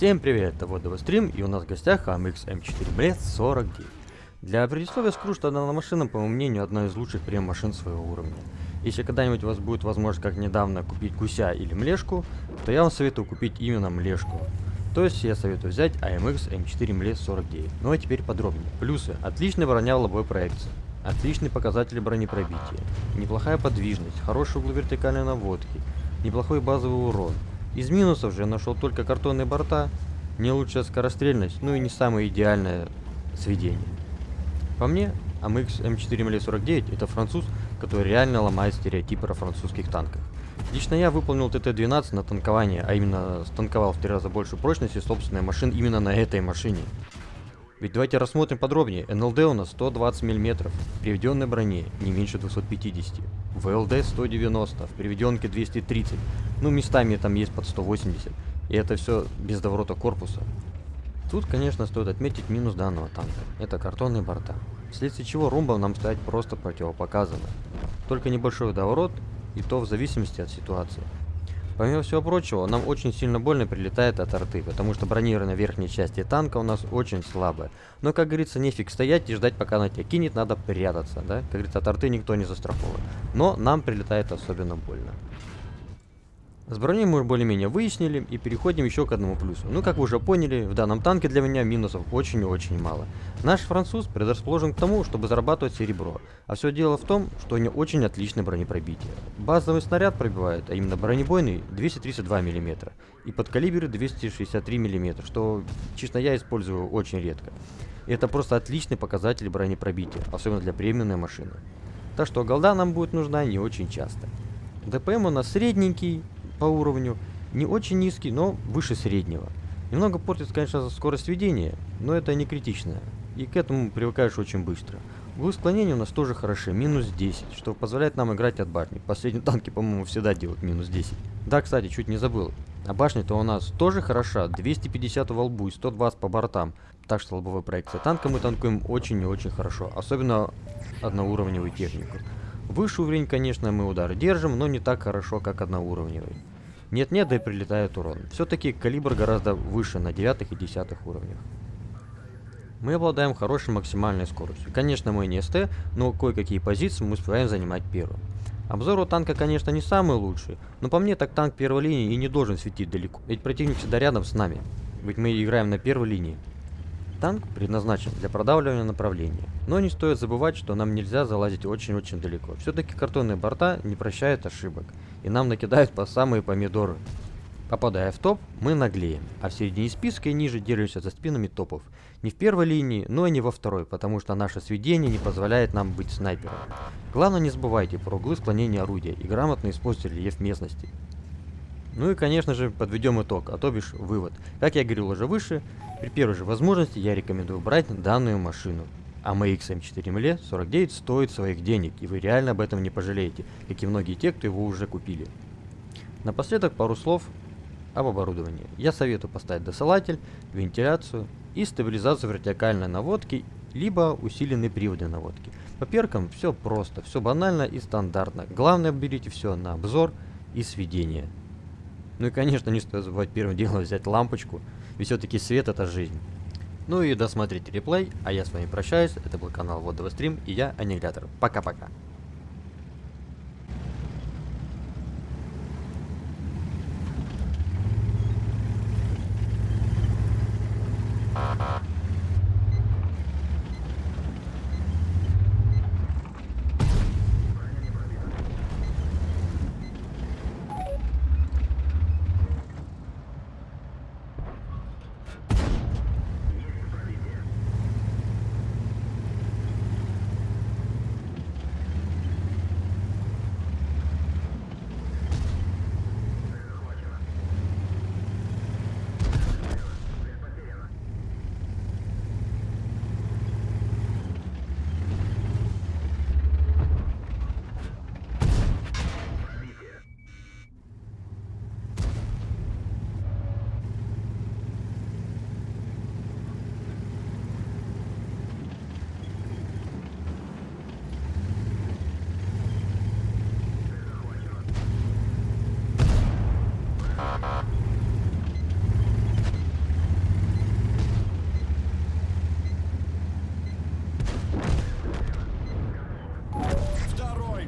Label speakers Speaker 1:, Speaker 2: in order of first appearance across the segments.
Speaker 1: Всем привет, это Водовый стрим, и у нас в гостях AMX M4 Blade 49. Для предисловия скажу, что данная машина, по моему мнению, одна из лучших прем-машин своего уровня. Если когда-нибудь у вас будет возможность, как недавно, купить гуся или млешку, то я вам советую купить именно млешку. То есть я советую взять AMX M4 Blade 49. Ну а теперь подробнее. Плюсы. Отличная броня в лобовой проекции. Отличные показатели бронепробития. Неплохая подвижность, хороший угол вертикальной наводки. Неплохой базовый урон. Из минусов же нашел только картонные борта, не лучшая скорострельность, ну и не самое идеальное сведение. По мне, AMX M4ML49 это француз, который реально ломает стереотипы о французских танках. Лично я выполнил ТТ-12 на танкование, а именно станковал в три раза больше прочности собственной машин именно на этой машине. Ведь давайте рассмотрим подробнее. НЛД у нас 120 мм, в приведенной броне не меньше 250. ВЛД 190, в приведенке 230. Ну, местами там есть под 180. И это все без доворота корпуса. Тут, конечно, стоит отметить минус данного танка. Это картонные борта. Вследствие чего румбам нам стоять просто противопоказано. Только небольшой доворот, и то в зависимости от ситуации. Помимо всего прочего, нам очень сильно больно прилетает от арты, потому что бронированная верхняя часть танка у нас очень слабая. Но, как говорится, нефиг стоять и ждать, пока она тебя кинет, надо прятаться, да? Как говорится, от арты никто не застрахован. Но нам прилетает особенно больно. С броней мы более-менее выяснили и переходим еще к одному плюсу. Ну, как вы уже поняли, в данном танке для меня минусов очень и очень мало. Наш француз предрасположен к тому, чтобы зарабатывать серебро. А все дело в том, что у него очень отличное бронепробитие. Базовый снаряд пробивает, а именно бронебойный, 232 мм. И под калибр 263 мм, что честно я использую очень редко. И это просто отличный показатель бронепробития, особенно для премиумной машины. Так что голда нам будет нужна не очень часто. ДПМ у нас средненький, по уровню, не очень низкий, но выше среднего. Немного портит, конечно, скорость ведения, но это не критично, и к этому привыкаешь очень быстро. Углы склонения у нас тоже хороши, минус 10, что позволяет нам играть от башни. Последние танки, по-моему, всегда делают минус 10. Да, кстати, чуть не забыл. А башня-то у нас тоже хороша, 250 во лбу и 120 по бортам. Так что лобовая проекция танка мы танкуем очень и очень хорошо, особенно одноуровневую технику. Выше уровень, конечно, мы удар держим, но не так хорошо, как одноуровневый. Нет-нет, да и прилетает урон. Все-таки калибр гораздо выше на 9 и 10 уровнях. Мы обладаем хорошей максимальной скоростью. Конечно, мы не СТ, но кое-какие позиции мы успеваем занимать первым. Обзор у танка, конечно, не самый лучший, но по мне так танк первой линии и не должен светить далеко, ведь противник всегда рядом с нами, ведь мы играем на первой линии. Танк предназначен для продавливания направления, но не стоит забывать, что нам нельзя залазить очень-очень далеко. Все-таки картонные борта не прощают ошибок, и нам накидают по самые помидоры. Попадая в топ, мы наглеем, а в середине списка и ниже держимся за спинами топов. Не в первой линии, но и не во второй, потому что наше сведение не позволяет нам быть снайпером. Главное не забывайте про углы склонения орудия и грамотно используйте рельеф местности. Ну и конечно же подведем итог, а то бишь вывод. Как я говорил уже выше, при первой же возможности я рекомендую брать данную машину. А MX M4 ML 49 стоит своих денег, и вы реально об этом не пожалеете, как и многие те, кто его уже купили. Напоследок пару слов об оборудовании. Я советую поставить досылатель, вентиляцию и стабилизацию вертикальной наводки, либо усиленные приводы наводки. По перкам все просто, все банально и стандартно. Главное берите все на обзор и сведение. Ну и конечно не стоит забывать первым делом взять лампочку, ведь все-таки свет это жизнь. Ну и досмотрите реплей, а я с вами прощаюсь. Это был канал Водовый Стрим и я Аннигилятор. Пока-пока.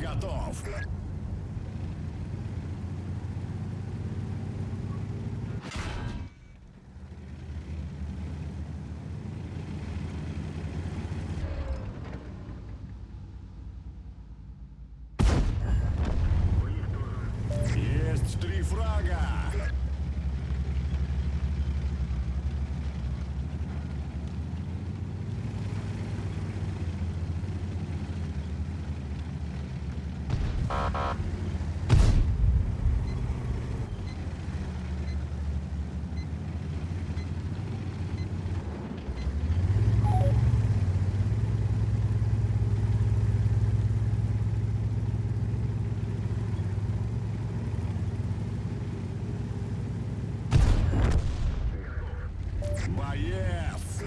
Speaker 2: Готов. Есть три фрага. Боец.